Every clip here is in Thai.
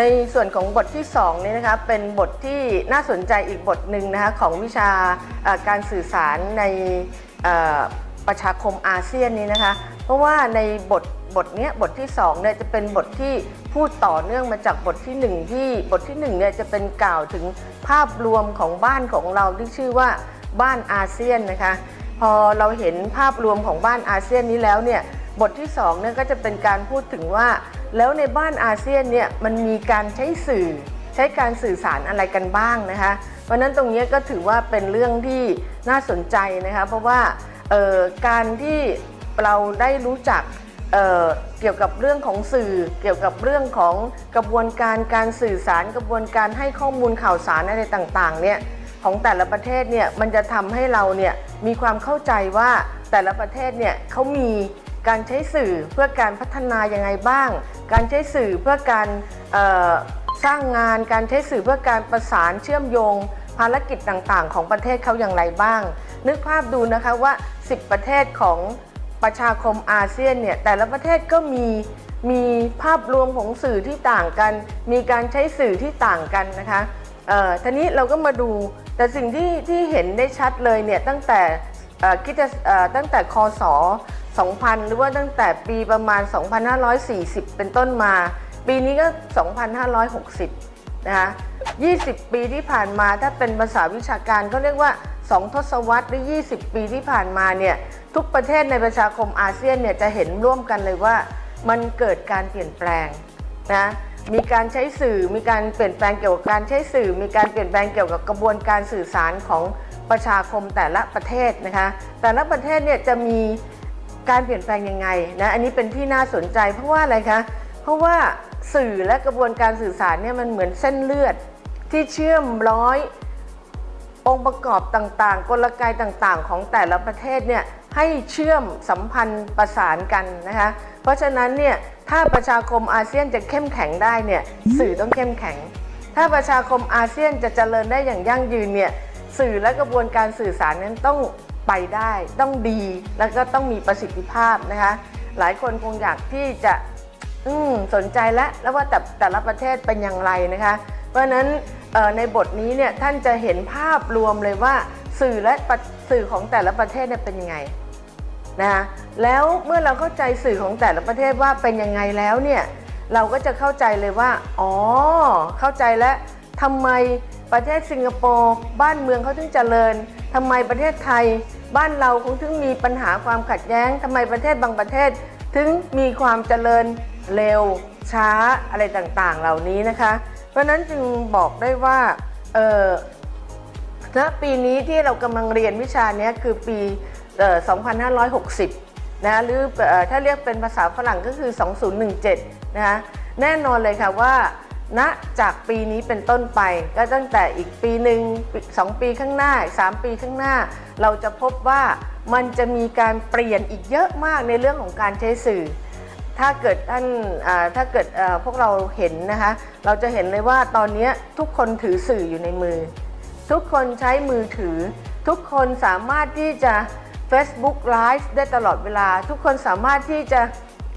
ในส่วนของบทที่2นี่นะคะเป็นบทที่น่าสนใจอีกบทหนึ่งนะคะของวิชาการสื่อสารในประชาคมอาเซียนนี้นะคะ เพราะว่าในบทบทนี้บทที่2เนี่ยจะเป็นบทที่พูดต่อเนื่องมาจากบทที่ 1 ที่บทที่1เนี่ยจะเป็นกล่าวถึงภาพรวมของบ้านของเราที่ชื่อว่าบ้านอาเซียนนะคะ พอเราเห็นภาพรวมของบ้านอาเซียนนี้แล้วเนี่ยบทที่2เนี่ยก็จะเป็นการพูดถึงว่า แล้วในบ้านอาเซียนเนี่ยมันมีการใช้สื่อใช้การสื่อสารอะไรกันบ้างนะคะเพราะนั้นตรงนี้ก็ถือว่าเป็นเรื่องที่น่าสนใจนะคะเพราะว่าการที่เราได้รู้จักเเกี่ยวกับเรื่องของสื่อ เกี่ยวกับเรื่องของกระบวนการการสื่อสาร กระบวนการให้ข้อมูลข่าวสารอะไรต่างๆเนี่ยของแต่ละประเทศเนี่ยมันจะทำให้เราเนี่ยมีความเข้าใจว่าแต่ละประเทศเนี่ยเขามี การใช้สื่อเพื่อการพัฒนายังไงบ้าง การใช้สื่อเพื่อการสร้างงาน การใช้สื่อเพื่อการประสานเชื่อมโยง ภารกิจต่างๆ ของประเทศเขาอย่างไรบ้าง นึกภาพดูนะคะว่า 10 ประเทศของประชาคมอาเซียนเนี่ยแต่ละประเทศก็มีมีภาพรวมของสื่อที่ต่างกัน มีการใช้สื่อที่ต่างกันนะคะเอ่อทีนี้เราก็มาดูแต่สิ่งที่ที่เห็นได้ชัดเลยเนี่ยตั้งแต่คิดจะตั้งแต่คศ 2000 หรือว่าตั้งแต่ปีประมาณ 2540 เป็นต้นมา ปีนี้ก็ 2560 นะคะ 20 ปีที่ผ่านมาถ้าเป็นภาษาวิชาการก็เรียกว่า 2 ทศวรรษหรือ 20 ปีที่ผ่านมาเนี่ยทุกประเทศในประชาคมอาเซียนเนี่ยจะเห็นร่วมกันเลยว่ามันเกิดการเปลี่ยนแปลงนะมีการใช้สื่อมีการเปลี่ยนแปลงเกี่ยวกับการใช้สื่อ มีการเปลี่ยนแปลงเกี่ยวกับกระบวนการสื่อสารของประชาคมแต่ละประเทศนะคะแต่ละประเทศเนี่ยจะมี การเปลี่ยนแปลงยังไงนะอันนี้เป็นที่น่าสนใจ เพราะว่าอะไรคะเพราะว่าสื่อและกระบวนการสื่อสารเนี่ยมันเหมือนเส้นเลือด ที่เชื่อมร้อยองค์ประกอบต่างๆ กลไกต่างๆ ของแต่ละประเทศเนี่ยให้เชื่อมสัมพันธ์ประสานกันนะคะเพราะฉะนั้นเนี่ยถ้าประชาคมอาเซียนจะเข้มแข็งได้เนี่ยสื่อต้องเข้มแข็ง ถ้าประชาคมอาเซียนจะเจริญได้อย่างยั่งยืนเนี่ยสื่อและกระบวนการสื่อสารนั้นต้อง ไปได้ต้องดีแล้วก็ต้องมีประสิทธิภาพนะคะ หลายคนคงอยากที่จะอืสนใจแล้วแล้วว่าแต่แต่ละประเทศเป็นอย่างไรนะคะ เพราะฉะนั้นในบทนี้เนี่ยท่านจะเห็นภาพรวมเลยว่าสื่อและประสื่อของแต่ละประเทศเนี่ยเป็นยังไงนะคะแล้วเมื่อเราเข้าใจสื่อของแต่ละประเทศว่าเป็นยังไงแล้วเนี่ยเราก็จะเข้าใจเลยว่า อ๋อ เข้าใจแล้วทำไม ประเทศสิงคโปร์บ้านเมืองเขาถึงเจริญทำไมประเทศไทย บ้านเราคงถึงมีปัญหาความขัดแย้งทำไมประเทศบางประเทศ ถึงมีความเจริญเร็วช้าอะไรต่างๆ เหล่านี้นะคะ เพราะฉะนั้นจึงบอกได้ว่าเออณปีนี้ที่เรากำลังเรียนวิชานี้คือปีเอ่อ2560 นะหรืออถ้าเรียกเป็นภาษาฝรั่งก็คือ 2017 นะคะแน่นอนเลยค่ะว่า ณจากปีนี้เป็นต้นไป ก็ตั้งแต่อีกปีหนึ่งสองปีข้างหน้าสามปีข้างหน้า เราจะพบว่ามันจะมีการเปลี่ยนอีกเยอะมากในเรื่องของการใช้สื่อ ถ้าเกิดท่านถ้าเกิดพวกเราเห็นนะคะ เราจะเห็นเลยว่าตอนนี้ทุกคนถือสื่ออยู่ในมือ ทุกคนใช้มือถือ ทุกคนสามารถที่จะ Facebook Live ได้ตลอดเวลา ทุกคนสามารถที่จะ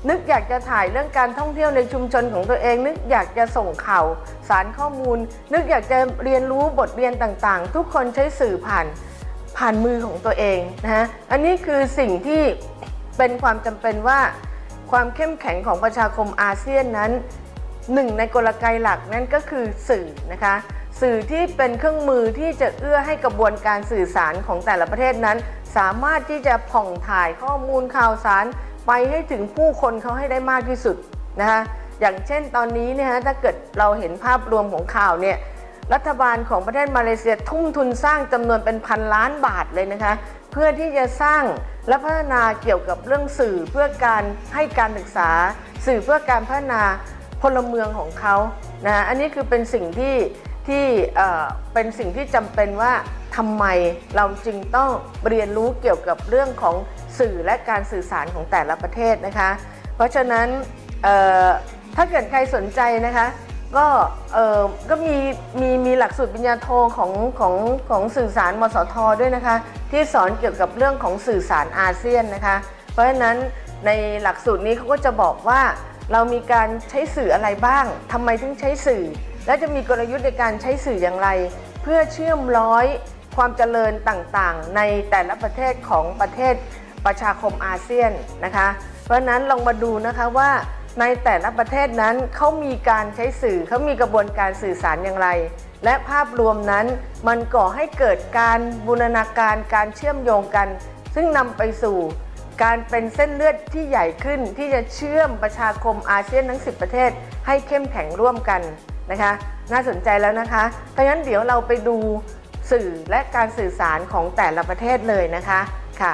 นึกอยากจะถ่ายเรื่องการท่องเที่ยวในชุมชนของตัวเอง นึกอยากจะส่งข่าวสารข้อมูล นึกอยากจะเรียนรู้บทเรียนต่างๆ ทุกคนใช้สื่อผ่านผ่านมือของตัวเองนะฮะอันนี้คือสิ่งที่เป็นความจำเป็นว่าความเข้มแข็งของประชาคมอาเซียนนั้นหนึ่งในกลไกหลักนั่นก็คือสื่อนะคะสื่อที่เป็นเครื่องมือที่จะเอื้อให้กระบวนการสื่อสารของแต่ละประเทศนั้น สามารถที่จะผ่องถ่ายข้อมูลข่าวสาร ไปให้ถึงผู้คนเขาให้ได้มากที่สุดนะคะอย่างเช่นตอนนี้เนี่ยฮะถ้าเกิดเราเห็นภาพรวมของข่าวเนี่ยรัฐบาลของประเทศมาเลเซียทุ่มทุนสร้างจำนวนเป็นพันล้านบาทเลยนะคะ เพื่อที่จะสร้างและพัฒนาเกี่ยวกับเรื่องสื่อเพื่อการให้การศึกษา สื่อเพื่อการพัฒนาพลเมืองของเขานะอันนี้คือเป็นสิ่งที่ที่เป็นสิ่งที่จำเป็นว่าทำไมเราจึงต้องเรียนรู้เกี่ยวกับเรื่องของ สื่อและการสื่อสารของแต่ละประเทศนะคะ เพราะฉะนั้นถ้าเกิดใครสนใจนะคะก็เออก็มีมีมีหลักสูตรปริญญาโทของของของสื่อสารมสทด้วยนะคะ ที่สอนเกี่ยวกับเรื่องของสื่อสารอาเซียนนะคะ เพราะฉะนั้นในหลักสูตรนี้เขาก็จะบอกว่าเรามีการใช้สื่ออะไรบ้างทำไมถึงใช้สื่อ และจะมีกลยุทธ์ในการใช้สื่ออย่างไร เพื่อเชื่อมร้อยความเจริญต่างๆ ในแต่ละประเทศของประเทศ ประชาคมอาเซียนนะคะ เพราะนั้นลองมาดูนะคะว่าในแต่ละประเทศนั้นเขามีการใช้สื่อเขามีกระบวนการสื่อสารอย่างไร และภาพรวมนั้นมันก่อให้เกิดการบูรณาการการเชื่อมโยงกัน ซึ่งนำไปสู่การเป็นเส้นเลือดที่ใหญ่ขึ้นที่จะเชื่อมประชาคมอาเซียนทั้ง 10 ประเทศ ให้เข้มแข็งร่วมกันนะคะ น่าสนใจแล้วนะคะเพราะฉะนั้นเดี๋ยวเราไปดูสื่อและการสื่อสารของแต่ละประเทศเลยนะคะค่ะ